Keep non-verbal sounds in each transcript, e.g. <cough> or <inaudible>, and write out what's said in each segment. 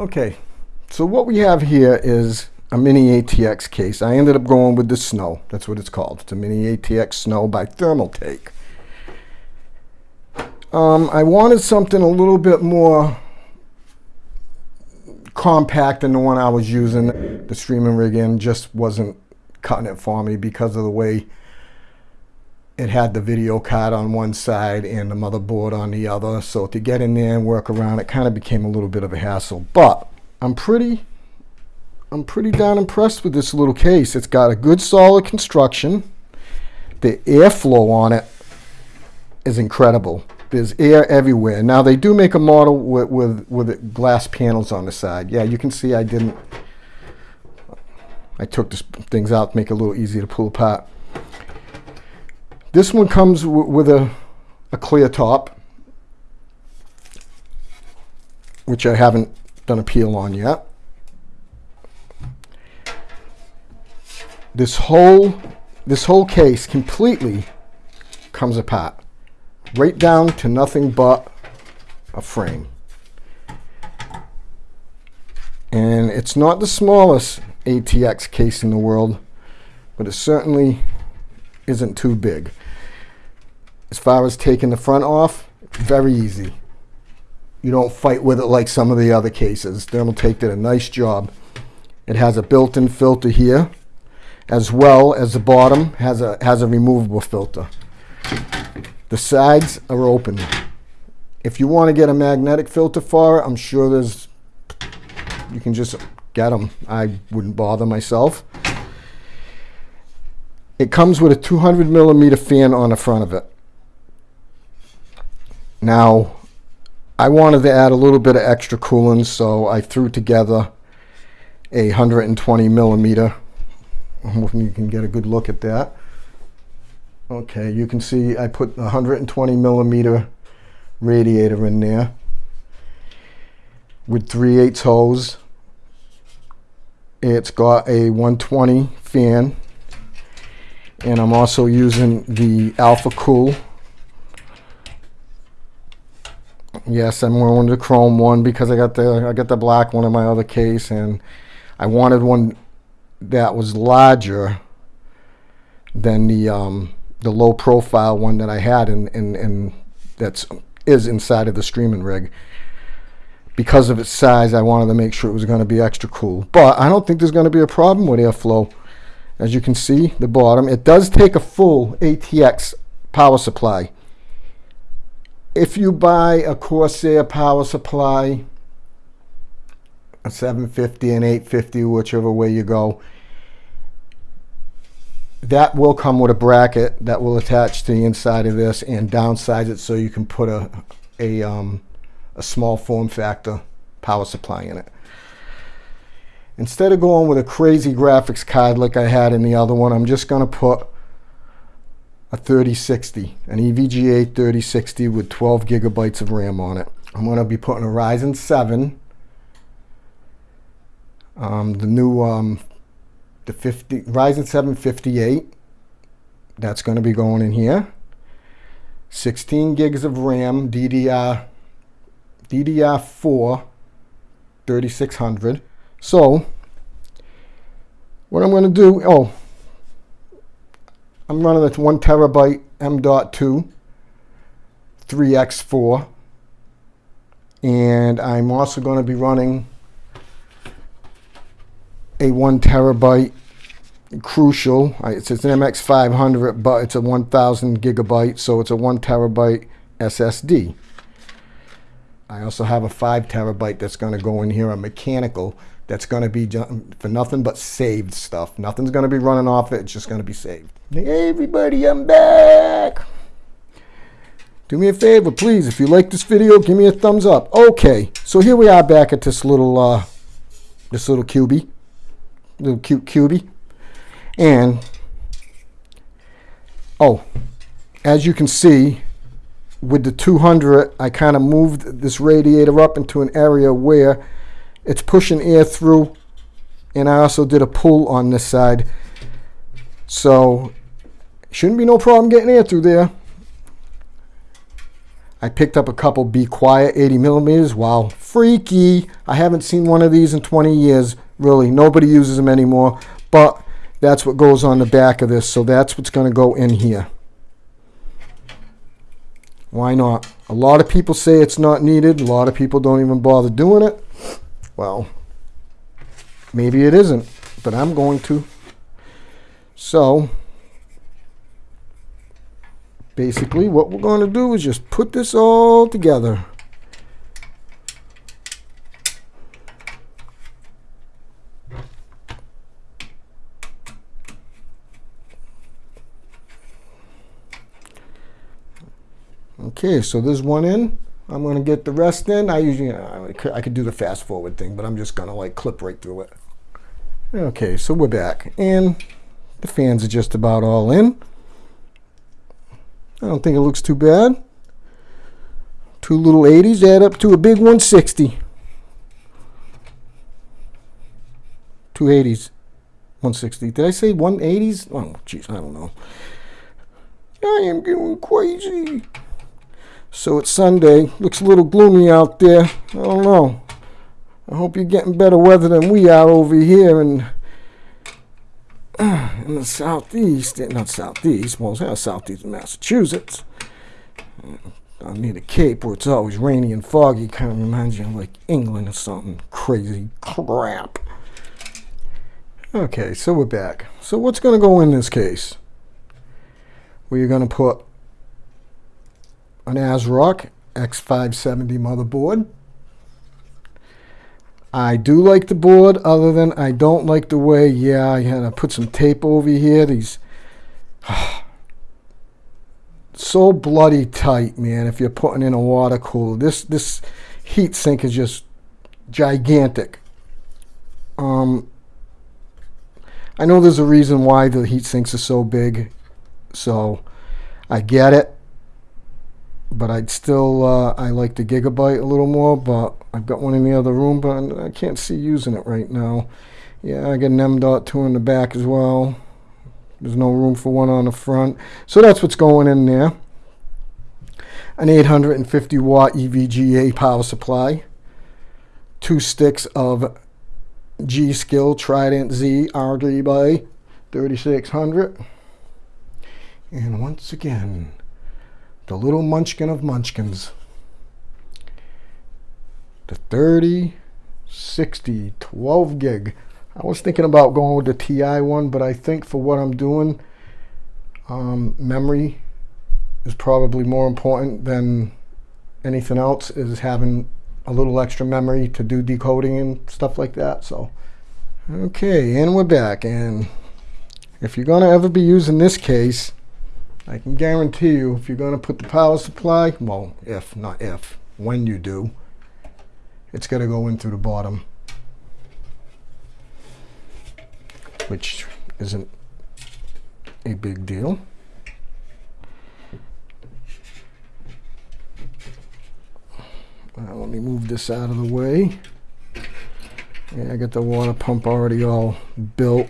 Okay, so what we have here is a mini ATX case. I ended up going with the Snow. That's what it's called. It's a mini ATX Snow by Thermaltake. Um, I wanted something a little bit more compact than the one I was using. The streaming rig in just wasn't cutting it for me because of the way it had the video card on one side and the motherboard on the other. So to get in there and work around it kind of became a little bit of a hassle. But I'm pretty I'm pretty darn impressed with this little case. It's got a good solid construction. The airflow on it is incredible. There's air everywhere. Now they do make a model with, with, with glass panels on the side. Yeah, you can see I didn't, I took the things out to make it a little easier to pull apart. This one comes with a, a clear top, which I haven't done a peel on yet. This whole, this whole case completely comes apart right down to nothing but a frame. And it's not the smallest ATX case in the world, but it certainly isn't too big. As far as taking the front off, very easy. You don't fight with it like some of the other cases. Thermaltake did a nice job. It has a built-in filter here, as well as the bottom has a, has a removable filter. The sides are open. If you want to get a magnetic filter for it, I'm sure there's, you can just get them. I wouldn't bother myself. It comes with a 200 millimeter fan on the front of it. Now, I wanted to add a little bit of extra coolant, so I threw together a 120 millimeter. I'm hoping you can get a good look at that. Okay, you can see I put a 120 millimeter radiator in there with 3 8 hose. It's got a 120 fan and I'm also using the Alphacool. Yes, I'm wearing the chrome one because I got the I got the black one in my other case and I wanted one that was larger than the um, the low profile one that I had and and and that's is inside of the streaming rig. Because of its size, I wanted to make sure it was going to be extra cool. But I don't think there's going to be a problem with airflow. As you can see, the bottom, it does take a full ATX power supply. If you buy a Corsair power supply, a 750 and 850, whichever way you go, that will come with a bracket that will attach to the inside of this and downsize it so you can put a, a, um, a small form factor power supply in it. Instead of going with a crazy graphics card like I had in the other one, I'm just going to put a 3060, an EVGA 3060 with 12 gigabytes of RAM on it. I'm going to be putting a Ryzen 7, um, the new um, the 50 Ryzen 7 58. That's going to be going in here. 16 gigs of RAM, DDR, DDR4, 3600. So, what I'm going to do, oh, I'm running a one terabyte M.2 3x4 and I'm also going to be running a one terabyte crucial. It's, it's an MX500, but it's a 1000 gigabyte, so it's a one terabyte SSD. I also have a five terabyte that's going to go in here, a mechanical that's going to be for nothing but saved stuff. Nothing's going to be running off it. It's just going to be saved. Hey, everybody, I'm back. Do me a favor, please. If you like this video, give me a thumbs up. Okay, so here we are back at this little, uh, this little cubie little cute cubie. And, oh, as you can see, with the 200, I kind of moved this radiator up into an area where it's pushing air through. And I also did a pull on this side. So, shouldn't be no problem getting air through there. I picked up a couple Be Quiet 80 millimeters. Wow, freaky. I haven't seen one of these in 20 years. Really, nobody uses them anymore. But that's what goes on the back of this. So that's what's going to go in here. Why not? A lot of people say it's not needed. A lot of people don't even bother doing it. Well, maybe it isn't, but I'm going to. So, basically what we're going to do is just put this all together. Okay, so there's one in. I'm going to get the rest in. I usually, I could do the fast forward thing, but I'm just going to like clip right through it. Okay, so we're back. And the fans are just about all in. I don't think it looks too bad. Two little 80s add up to a big 160. Two 80s. 160. Did I say 180s? Oh, jeez, I don't know. I am going crazy. So it's Sunday. Looks a little gloomy out there. I don't know. I hope you're getting better weather than we are over here in, <clears throat> in the southeast. Eh, not southeast, well, it's southeast Massachusetts. Mm, I need a cape where it's always rainy and foggy. Kind of reminds you of like England or something crazy crap. Okay, so we're back. So what's going to go in this case? We're going to put an ASRock X570 motherboard. I do like the board, other than I don't like the way, yeah, I had to put some tape over here. These, <sighs> so bloody tight, man, if you're putting in a water cooler. This, this heat sink is just gigantic. Um, I know there's a reason why the heat sinks are so big, so I get it but I'd still, uh, I like the Gigabyte a little more, but I've got one in the other room, but I can't see using it right now. Yeah, I got an M.2 in the back as well. There's no room for one on the front. So that's what's going in there. An 850 watt EVGA power supply. Two sticks of G Skill Trident Z RGB 3600. And once again, the little munchkin of munchkins. The 30, 60, 12 gig. I was thinking about going with the TI one, but I think for what I'm doing, um, memory is probably more important than anything else is having a little extra memory to do decoding and stuff like that. So, okay, and we're back. And if you're going to ever be using this case, I can guarantee you if you're going to put the power supply, well, if, not if, when you do, it's going to go in through the bottom, which isn't a big deal. let me move this out of the way. Yeah, I got the water pump already all built.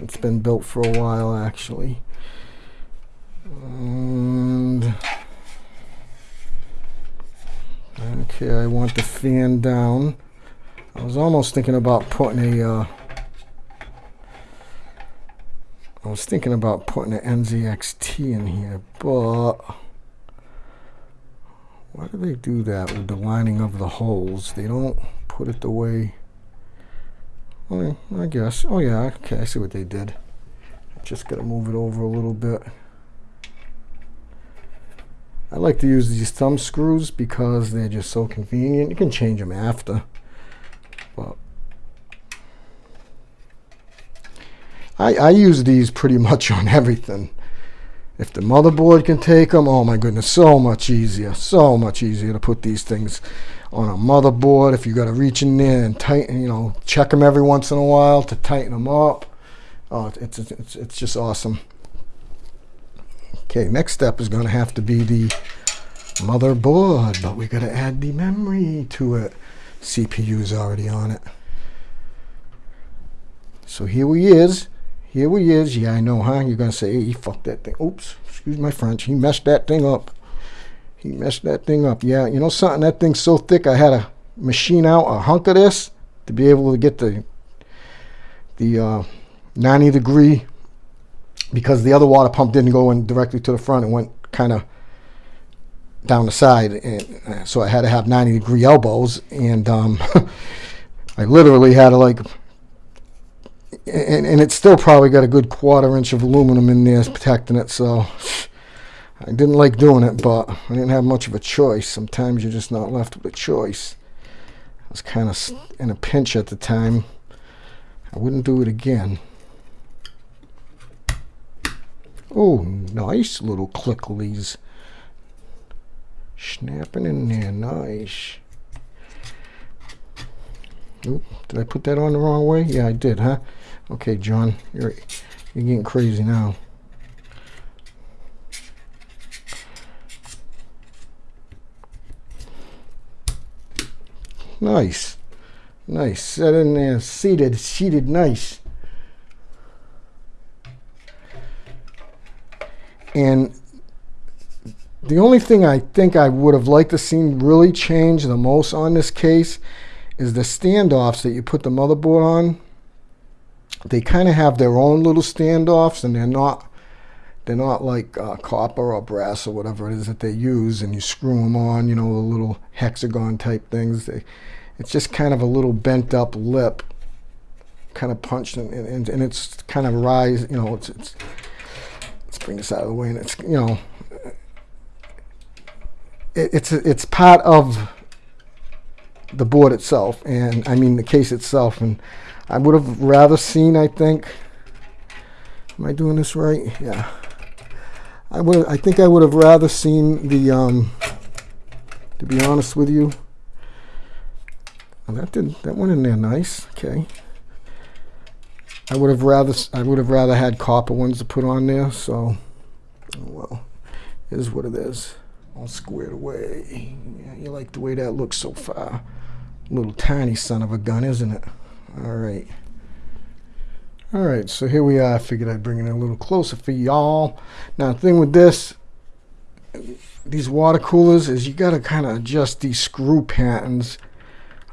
It's been built for a while actually. And okay, I want the fan down. I was almost thinking about putting a. Uh, I was thinking about putting an NZXT in here, but why do they do that with the lining of the holes? They don't put it the way. Well, I guess. Oh yeah, okay, I see what they did. Just got to move it over a little bit. I like to use these thumb screws because they're just so convenient. You can change them after. But I, I use these pretty much on everything. If the motherboard can take them, oh my goodness, so much easier. So much easier to put these things on a motherboard. If you got to reach in there and tighten, you know, check them every once in a while to tighten them up. Oh, it's, it's, it's just awesome. Okay, next step is going to have to be the motherboard, but we got to add the memory to it. CPU is already on it. So here we is. Here we is. Yeah, I know, huh? You're going to say, hey, he fucked that thing. Oops, excuse my French. He messed that thing up. He messed that thing up. Yeah, you know something? That thing's so thick I had to machine out a hunk of this to be able to get the the uh, 90 degree because the other water pump didn't go in directly to the front. It went kind of down the side, and so I had to have 90 degree elbows, and um, <laughs> I literally had to like, and, and it's still probably got a good quarter inch of aluminum in there protecting it, so I didn't like doing it, but I didn't have much of a choice. Sometimes you're just not left with a choice. I was kind of in a pinch at the time. I wouldn't do it again. Oh, nice little clicklies. Snapping in there, nice. Oop, did I put that on the wrong way? Yeah, I did, huh? Okay, John, you're you're getting crazy now. Nice. Nice. Set in there, seated, seated nice. And the only thing I think I would have liked to seen really change the most on this case is the standoffs that you put the motherboard on. They kind of have their own little standoffs and they're not they're not like uh, copper or brass or whatever it is that they use and you screw them on, you know, the little hexagon type things. They, it's just kind of a little bent up lip kind of punched and, and, and it's kind of rise, you know, it's, it's bring this out of the way and it's, you know, it, it's it's part of the board itself, and I mean the case itself. And I would have rather seen. I think. Am I doing this right? Yeah. I would. I think I would have rather seen the. Um, to be honest with you. Well, that did that went in there nice. Okay. I would have rather I would have rather had copper ones to put on there. So, oh well, is what it is all squared away. Yeah, you like the way that looks so far. Little tiny son of a gun, isn't it? All right. All right, so here we are. I figured I'd bring it a little closer for y'all. Now, the thing with this, these water coolers, is you got to kind of adjust these screw patterns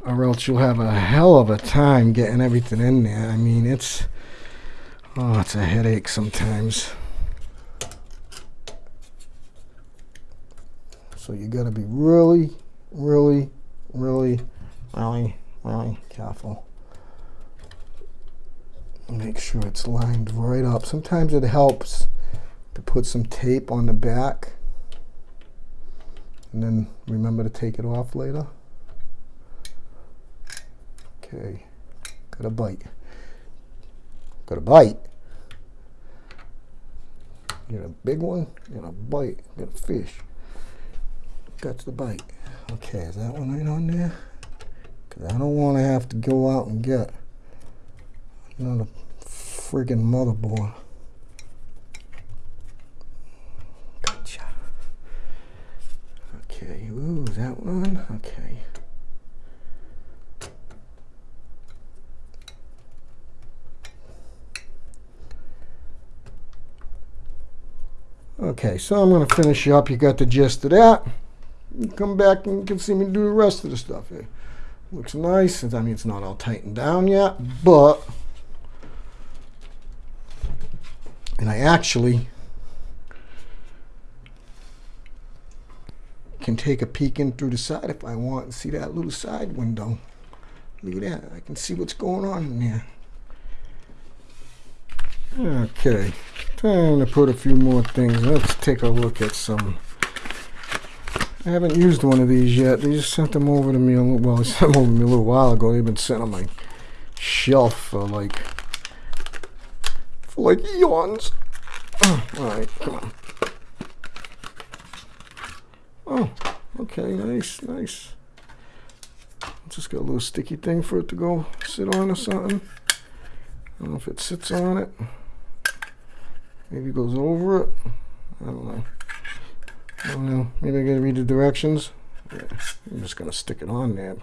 or else you'll have a hell of a time getting everything in there. I mean, it's, oh, it's a headache sometimes. So you got to be really, really, really, really, really careful. Make sure it's lined right up. Sometimes it helps to put some tape on the back and then remember to take it off later. Okay, got a bite. Got a bite. Get a big one, get a bite, get a fish. Got the bite. Okay, is that one right on there? Because I don't want to have to go out and get another friggin' motherboard. Gotcha. Okay, ooh, that one? Okay. Okay, so I'm going to finish up. You got the gist of that come back and you can see me do the rest of the stuff here. Looks nice. I mean, it's not all tightened down yet, but, and I actually can take a peek in through the side if I want and see that little side window. Look at that. I can see what's going on in there. Okay, time to put a few more things. Let's take a look at some I haven't used one of these yet. They just sent them over to me a little, well, <laughs> they sent them over to me a little while ago. They've been sitting on my shelf for like, for like eons. <clears throat> All right, come on. Oh, okay, nice, nice. Just got a little sticky thing for it to go sit on or something. I don't know if it sits on it. Maybe goes over it. I don't know. I don't know. Maybe I gotta read the directions. Yeah, I'm just gonna stick it on there.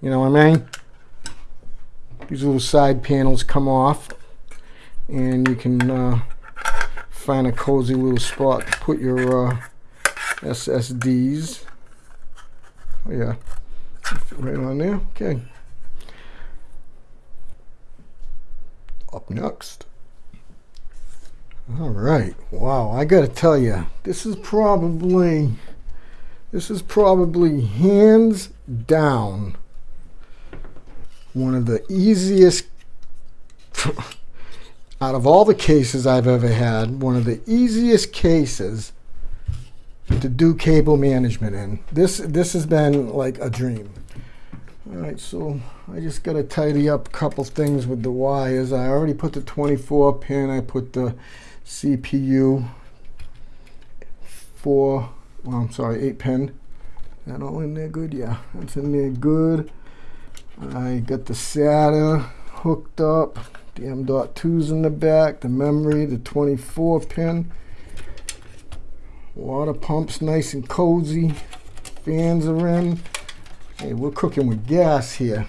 You know what I mean? These little side panels come off and you can uh, find a cozy little spot to put your uh, SSDs. Oh, yeah, right on there. Okay. Up next. All right. Wow, I got to tell you, this is probably this is probably hands down one of the easiest <laughs> out of all the cases I've ever had, one of the easiest cases to do cable management in. This this has been like a dream. All right, so I just got to tidy up a couple things with the wires. I already put the 24 pin. I put the CPU four. Well, I'm sorry, eight pin. That all in there good? Yeah, that's in there good. I got the SATA hooked up. The M.2's in the back. The memory, the 24 pin. Water pumps nice and cozy. Fans are in. Hey, we're cooking with gas here.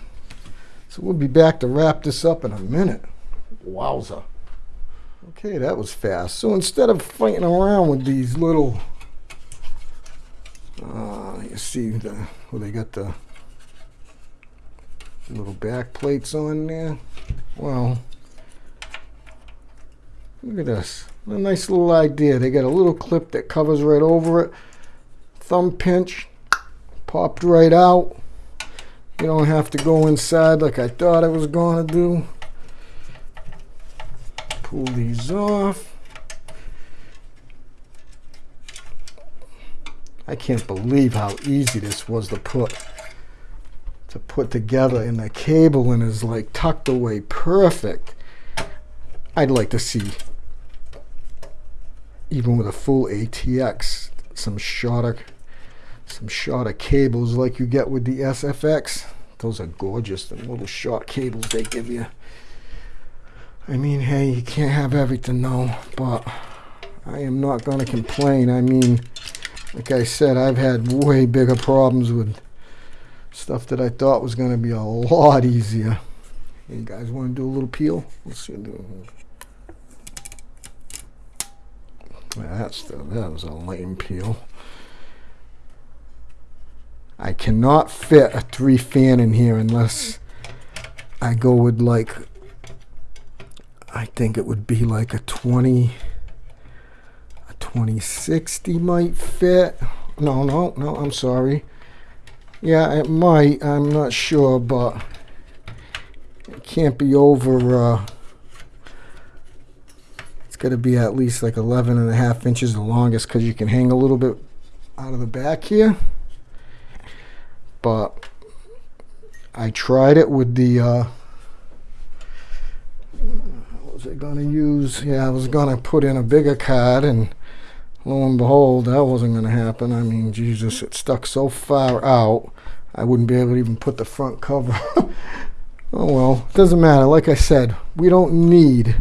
So we'll be back to wrap this up in a minute. Wowza. Okay, that was fast. So instead of fighting around with these little, uh, you see the, well, they got the little back plates on there. Well, look at this. A nice little idea. They got a little clip that covers right over it. Thumb pinch, popped right out. You don't have to go inside like I thought I was going to do. Pull these off. I can't believe how easy this was to put to put together and the cable cabling is like tucked away perfect. I'd like to see even with a full ATX some shorter some shorter cables like you get with the SFX. Those are gorgeous, the little short cables they give you. I mean, hey, you can't have everything though, but I am not going to complain. I mean, like I said, I've had way bigger problems with stuff that I thought was going to be a lot easier. You guys want to do a little peel? Let's see. That's the, that was a lame peel. I cannot fit a three fan in here unless I go with like I think it would be like a 20 a 2060 might fit. No no no I'm sorry. Yeah it might I'm not sure but it can't be over uh, it's got to be at least like 11 and a half inches the longest because you can hang a little bit out of the back here. But I tried it with the uh, was I gonna use yeah I was gonna put in a bigger card and lo and behold that wasn't gonna happen. I mean Jesus it stuck so far out I wouldn't be able to even put the front cover. <laughs> Oh well it doesn't matter. Like I said we don't need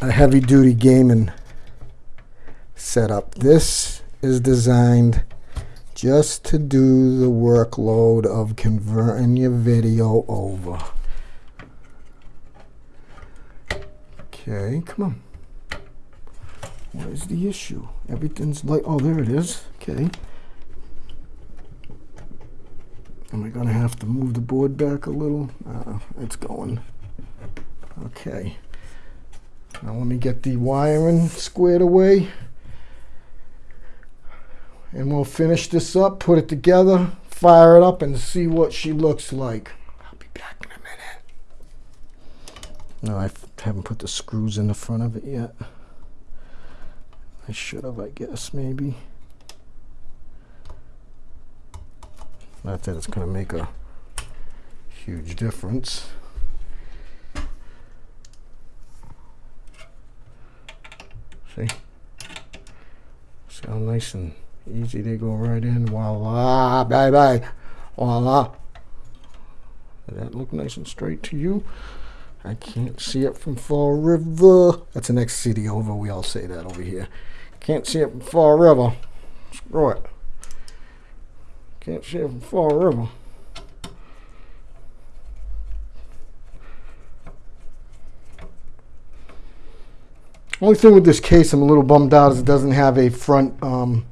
a heavy-duty gaming setup. This is designed just to do the workload of converting your video over. Okay, come on. What is the issue? Everything's like, oh, there it is. Okay. Am I going to have to move the board back a little? Uh, it's going. Okay. Now let me get the wiring squared away and we'll finish this up, put it together, fire it up, and see what she looks like. I'll be back in a minute. No, I haven't put the screws in the front of it yet. I should have, I guess, maybe. Not that it's going to make a huge difference. See? See how nice and Easy, they go right in. Voila, bye bye. Voila. That look nice and straight to you? I can't see it from Fall River. That's the next city over. We all say that over here. Can't see it from Fall River. Screw it. Can't see it from Fall River. Only thing with this case I'm a little bummed out is it doesn't have a front um,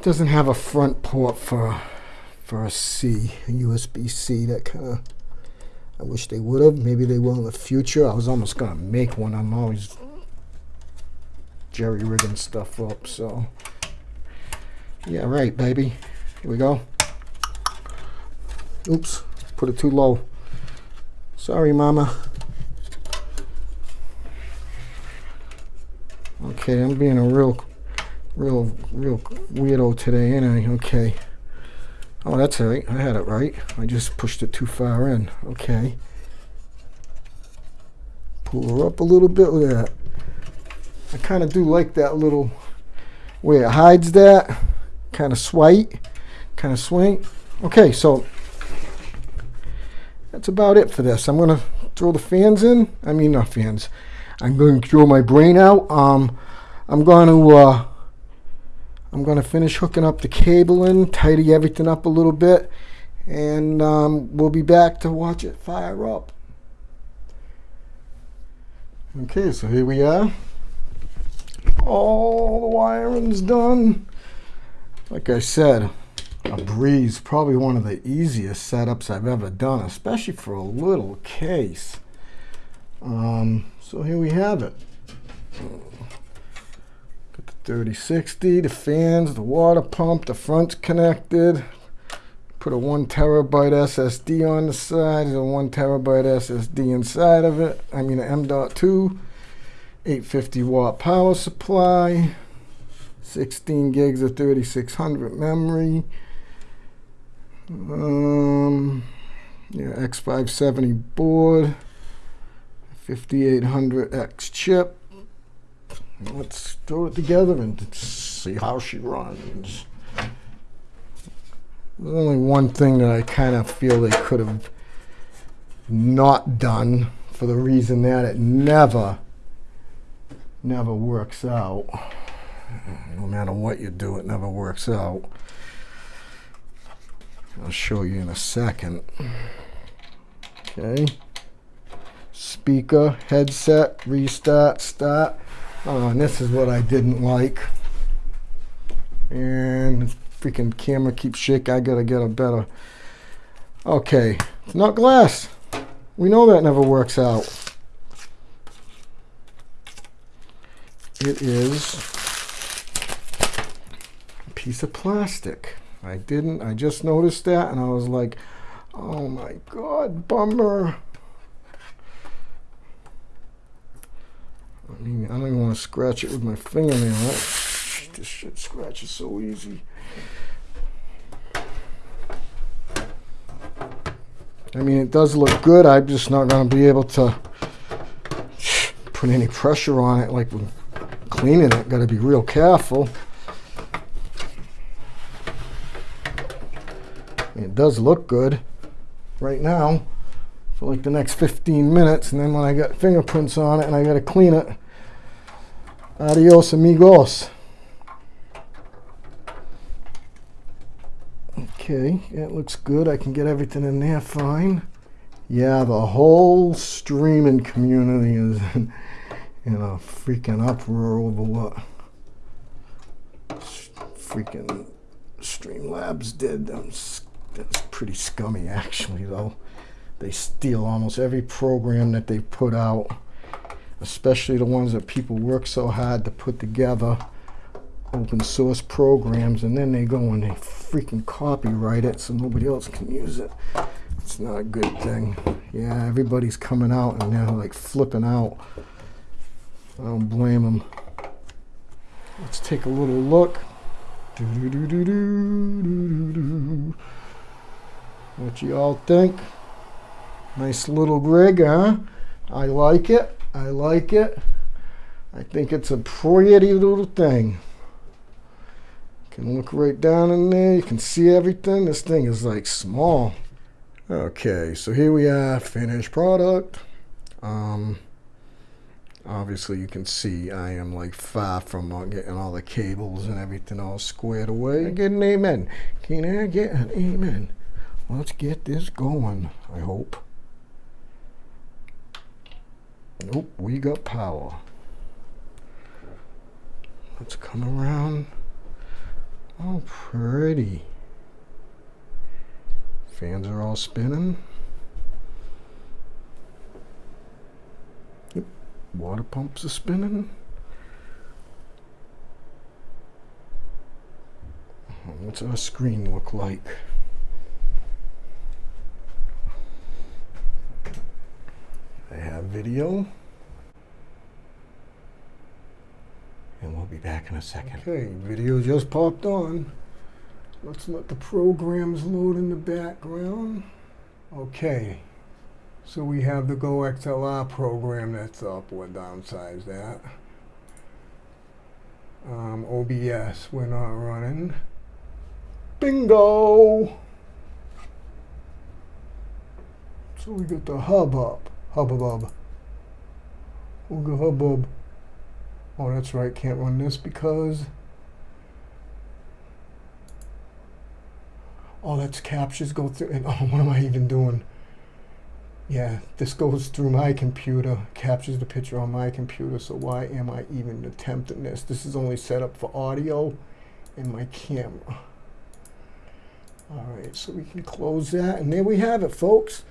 doesn't have a front port for for a C, a USB-C. That kind of. I wish they would have. Maybe they will in the future. I was almost gonna make one. I'm always jerry rigging stuff up. So yeah, right, baby. Here we go. Oops, put it too low. Sorry, Mama. Okay, I'm being a real, real, real weirdo today, ain't I? Okay. Oh, that's right. I had it right. I just pushed it too far in. Okay. Pull her up a little bit. Look at that. I kind of do like that little way it hides that. Kind of swipe. Kind of swing. Okay, so that's about it for this. I'm going to throw the fans in. I mean, not fans. I'm going to throw my brain out. Um, I'm going to uh, I'm going to finish hooking up the cable in, tidy everything up a little bit, and um, we'll be back to watch it fire up. Okay, so here we are. All the wiring's done. Like I said, a breeze, probably one of the easiest setups I've ever done, especially for a little case. Um, so here we have it. Got the 3060, the fans, the water pump, the front's connected. Put a one terabyte SSD on the side, there's a one terabyte SSD inside of it. I mean an M.2, 850 watt power supply, 16 gigs of 3600 memory. Um, yeah, X570 board. 5800X chip. Let's throw it together and see how she runs. There's only one thing that I kind of feel they could have not done for the reason that it never, never works out. No matter what you do, it never works out. I'll show you in a second. Okay speaker, headset, restart, start. Oh, and this is what I didn't like. And freaking camera keeps shaking. I gotta get a better. Okay, it's not glass. We know that never works out. It is a piece of plastic. I didn't, I just noticed that and I was like, oh my God, bummer. I don't even want to scratch it with my fingernail. Right? This shit scratches so easy. I mean, it does look good. I'm just not going to be able to put any pressure on it like when cleaning it. Got to be real careful. It does look good right now for like the next 15 minutes and then when I got fingerprints on it and I got to clean it adios amigos. Okay it looks good. I can get everything in there fine. Yeah the whole streaming community is in, in a freaking uproar over what freaking Streamlabs did. That's, that's pretty scummy actually though they steal almost every program that they put out, especially the ones that people work so hard to put together, open source programs, and then they go and they freaking copyright it so nobody else can use it. It's not a good thing. Yeah, everybody's coming out and they're like flipping out. I don't blame them. Let's take a little look. What you all think? Nice little rig, huh? I like it. I like it. I think it's a pretty little thing. You Can look right down in there. You can see everything. This thing is like small. Okay, so here we are, finished product. Um, obviously you can see I am like far from getting all the cables and everything all squared away. I get an amen. Can I get an amen? Let's get this going, I hope. Nope, we got power. Let's come around. Oh, pretty. Fans are all spinning. Yep. Water pumps are spinning. What's our screen look like? I have video. And we'll be back in a second. Okay, video just popped on. Let's let the programs load in the background. Okay, so we have the GoXLR program that's up. We'll downsize that. Um, OBS, we're not running. Bingo! So we got the hub up. Hubbub. Ooga hubbub. Oh, that's right, can't run this because... Oh, that's captures go through, and <laughs> oh, what am I even doing? Yeah, this goes through my computer, captures the picture on my computer, so why am I even attempting this? This is only set up for audio and my camera. All right, so we can close that, and there we have it, folks.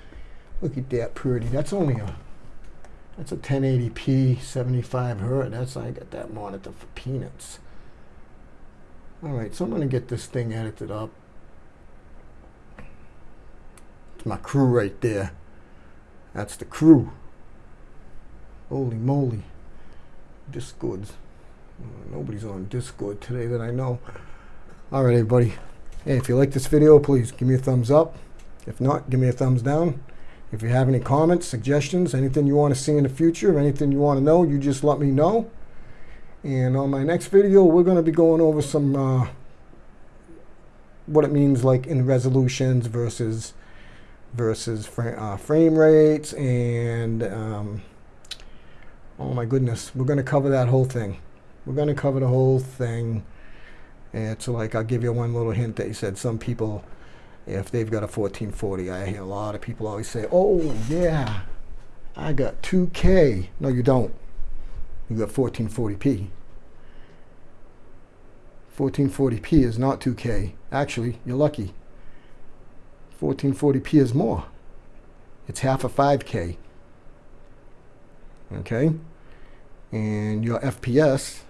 Look at that pretty. That's only a that's a 1080p 75 hertz. That's I got that monitor for peanuts. All right, so I'm gonna get this thing edited up. It's my crew right there. That's the crew. Holy moly. Discords. Nobody's on Discord today that I know. All right, everybody. Hey, if you like this video, please give me a thumbs up. If not, give me a thumbs down. If you have any comments, suggestions, anything you want to see in the future, anything you want to know, you just let me know. And on my next video, we're going to be going over some, uh, what it means like in resolutions versus versus uh, frame rates and um, oh my goodness we're going to cover that whole thing we're going to cover the whole thing and so like I'll give you one little hint that you said some people if they've got a 1440 I hear a lot of people always say oh yeah I got 2k no you don't you got 1440p 1440p is not 2k actually you're lucky 1440p is more. It's half a 5K. Okay? And your FPS,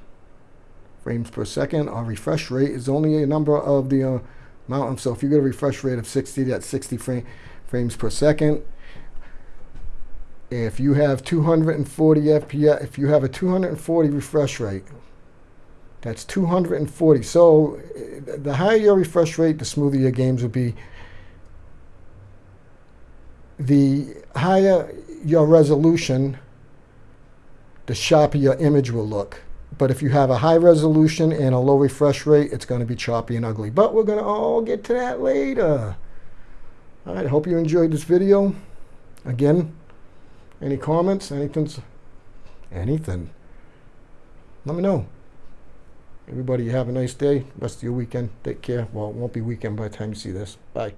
frames per second, or refresh rate is only a number of the uh, amount. So if you get a refresh rate of 60, that's 60 frame, frames per second. If you have 240 FPS, if you have a 240 refresh rate, that's 240. So uh, the higher your refresh rate, the smoother your games will be the higher your resolution, the sharper your image will look. But if you have a high resolution and a low refresh rate, it's going to be choppy and ugly. But we're going to all get to that later. All right, hope you enjoyed this video. Again, any comments, anything, anything, let me know. Everybody have a nice day. Rest of your weekend. Take care. Well, it won't be weekend by the time you see this. Bye.